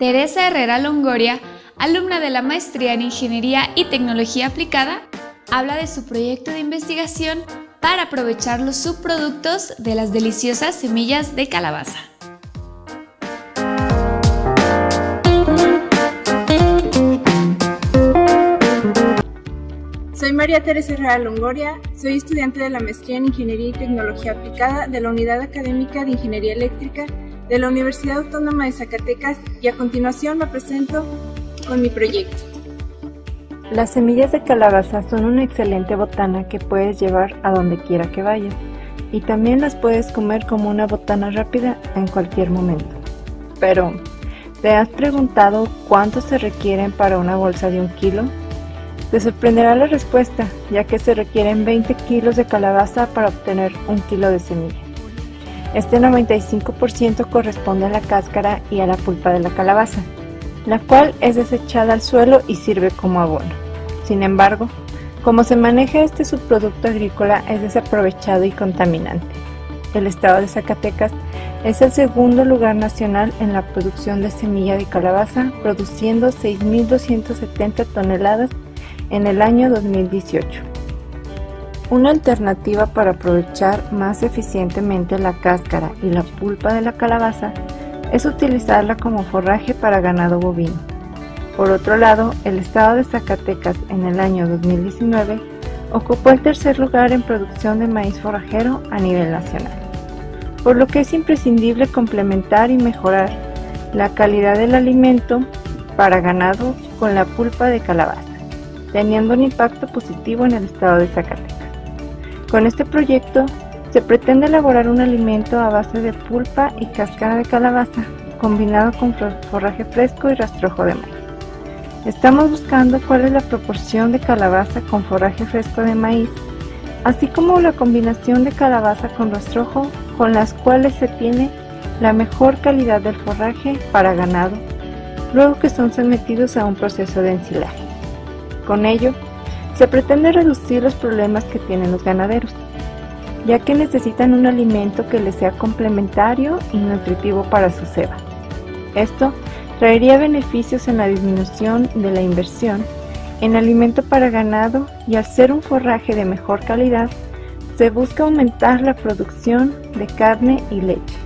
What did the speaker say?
Teresa Herrera Longoria, alumna de la Maestría en Ingeniería y Tecnología Aplicada, habla de su proyecto de investigación para aprovechar los subproductos de las deliciosas semillas de calabaza. Soy María Teresa Herrera Longoria, soy estudiante de la Maestría en Ingeniería y Tecnología Aplicada de la Unidad Académica de Ingeniería Eléctrica de la Universidad Autónoma de Zacatecas y a continuación me presento con mi proyecto. Las semillas de calabaza son una excelente botana que puedes llevar a donde quiera que vayas y también las puedes comer como una botana rápida en cualquier momento. Pero, ¿te has preguntado cuánto se requieren para una bolsa de un kilo? Te sorprenderá la respuesta, ya que se requieren 20 kilos de calabaza para obtener un kilo de semilla. Este 95% corresponde a la cáscara y a la pulpa de la calabaza, la cual es desechada al suelo y sirve como abono. Sin embargo, como se maneja este subproducto agrícola es desaprovechado y contaminante. El estado de Zacatecas es el segundo lugar nacional en la producción de semilla de calabaza, produciendo 6.270 toneladas en el año 2018. Una alternativa para aprovechar más eficientemente la cáscara y la pulpa de la calabaza es utilizarla como forraje para ganado bovino. Por otro lado, el estado de Zacatecas en el año 2019 ocupó el tercer lugar en producción de maíz forrajero a nivel nacional, por lo que es imprescindible complementar y mejorar la calidad del alimento para ganado con la pulpa de calabaza, teniendo un impacto positivo en el estado de Zacatecas. Con este proyecto se pretende elaborar un alimento a base de pulpa y cáscara de calabaza, combinado con forraje fresco y rastrojo de maíz. Estamos buscando cuál es la proporción de calabaza con forraje fresco de maíz, así como la combinación de calabaza con rastrojo con las cuales se tiene la mejor calidad del forraje para ganado, luego que son sometidos a un proceso de ensilaje. Con ello, se pretende reducir los problemas que tienen los ganaderos, ya que necesitan un alimento que les sea complementario y nutritivo para su ceba. Esto traería beneficios en la disminución de la inversión en alimento para ganado y al ser un forraje de mejor calidad, se busca aumentar la producción de carne y leche.